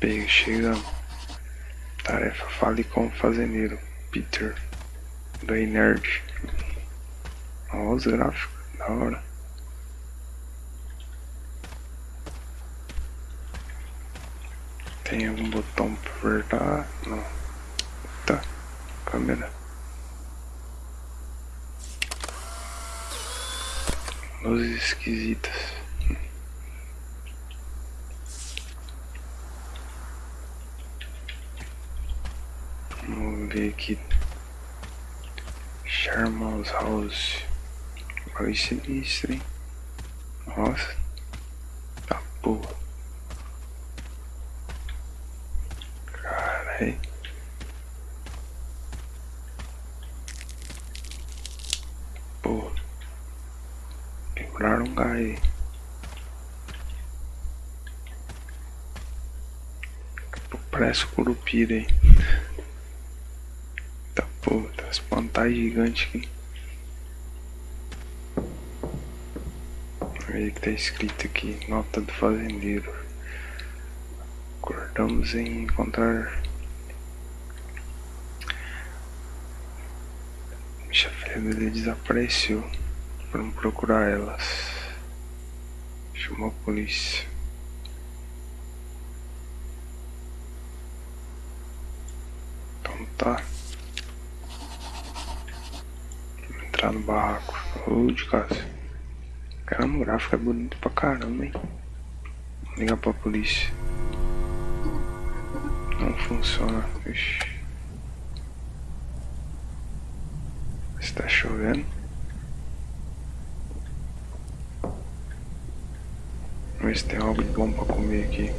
Pega, chegando. Tarefa fale com o fazendeiro. Peter. Do Nerd. Olha os gráficos. Da hora. Tem algum botão pra apertar? Não. Tá. Câmera. Luzes esquisitas. Vamos ver aqui. Sherman's House. Olha sinistro, hein? Nossa. Tá porra. Carai. Porra. Quebraram um gás. Parece curupira, hein? Tá porra, tá espantar gigante aqui. Olha que tá escrito aqui, nota do fazendeiro. Acordamos em encontrar filha dele desapareceu. Foram procurar elas. Chamou a polícia. Então tá. No barraco. Ô de casa. Caramba, o gráfico é bonito pra caramba, hein? Vou ligar pra polícia. Não funciona. Ixi. Está chovendo. Vamos ver se tem algo bom pra comer aqui.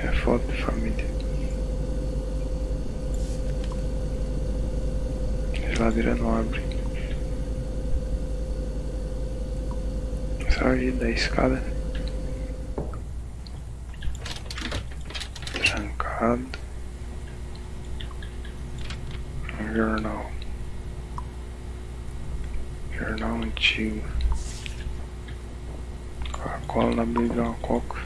É foto de família. Geladeira não abre. Sair da escada. Trancado. Jornal. Jornal antigo. Coca-Cola na coca.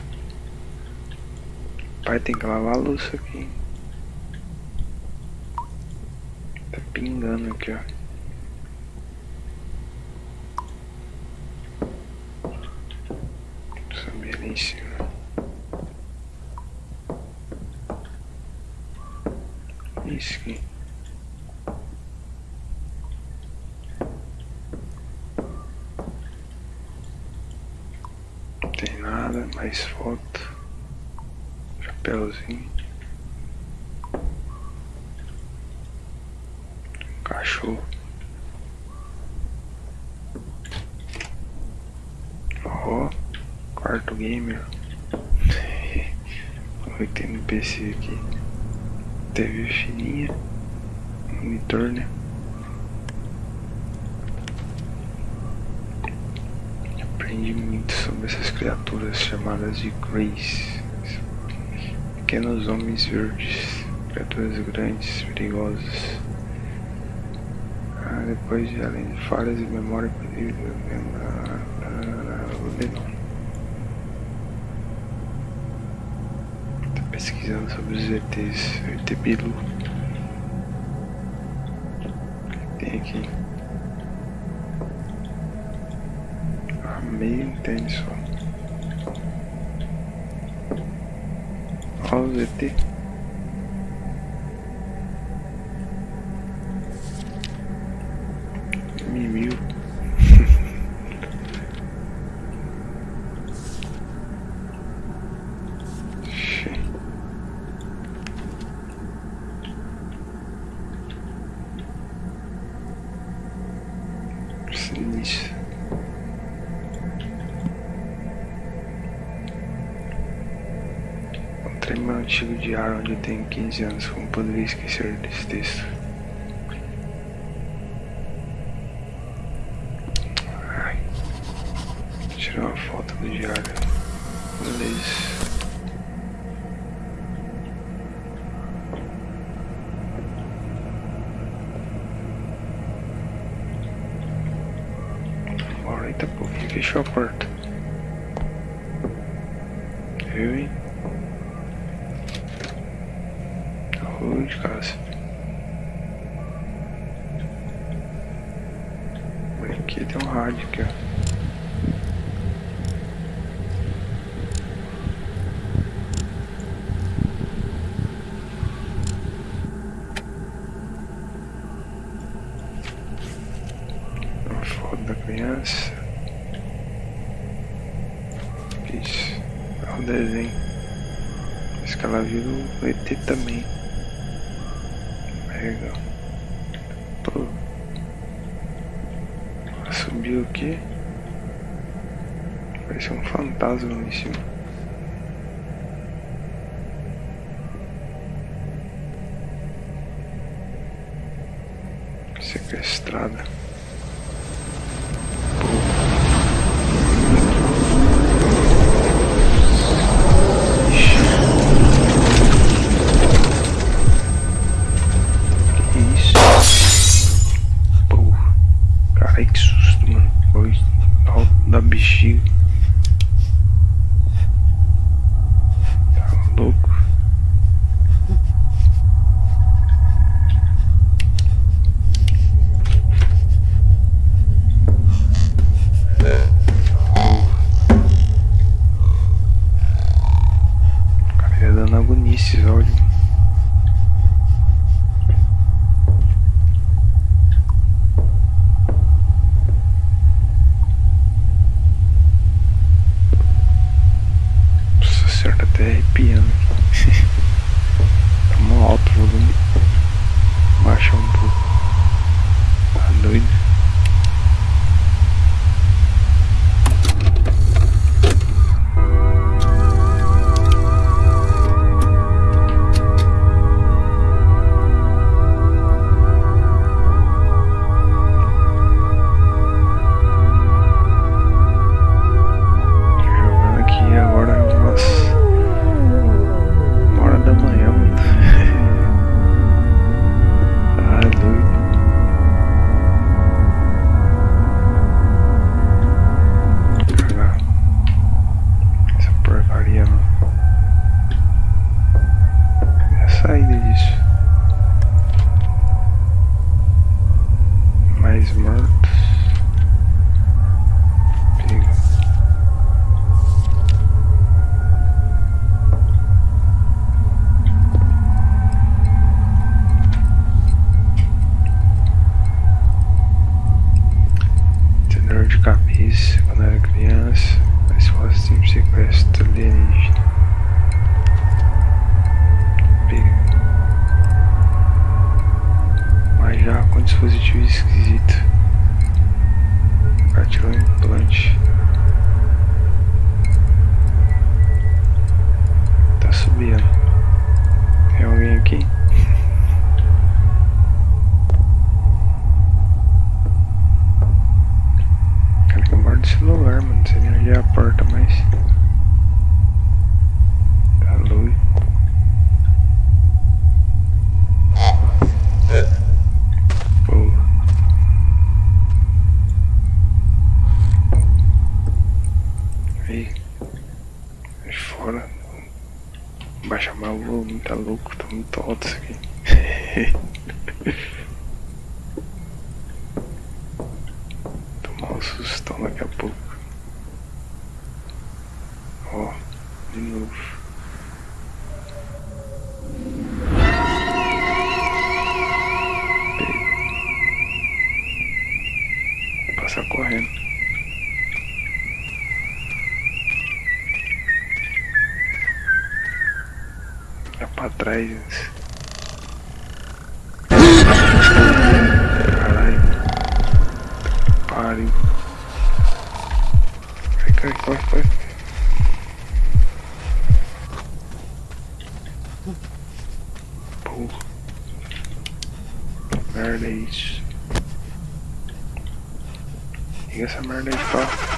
Pai tem que lavar a louça aqui. Tá pingando aqui, ó. Não tem nada, mais foto. Chapeuzinho. Cachorro. Ó, quarto gamer. Que tem no PC aqui. TV fininha. Monitor, né? Aprendi muito sobre essas criaturas chamadas de Grace. Pequenos homens verdes, criaturas grandes, perigosas. Ah, depois de além de falhas de memória perdida, não. Tô pesquisando sobre os ETs, ET Bilu. Tem aqui? Ah, meio intenso. Olha os ET. Meu antigo diário onde eu tenho 15 anos. Como poderia esquecer desse texto? Ai. Tirar uma foto do diário. Beleza. Eita porra, fechou a porta. Viu, hein? Rua de casa. Aqui tem um rádio aqui, ó. Isso. É o desenho. Acho que ela viu o ET também. Legal. Pô. Subiu aqui. Parece um fantasma lá em cima. Sequestrada. здоровьем. Mas fosse sempre sequestro alienígena. já com dispositivo esquisito. Partiu um implante. Tá subindo. Tem alguém aqui? Cara que morde o celular, mano. Não sei nem onde é a porta mais. Baixa mais o volume, tá louco, tá muito alto isso aqui. Tomar um sustão daqui a pouco. Ó, de novo. Passar correndo. pra trás. Hurry, hurry. Pull. Marinades. You got some marinades, bro?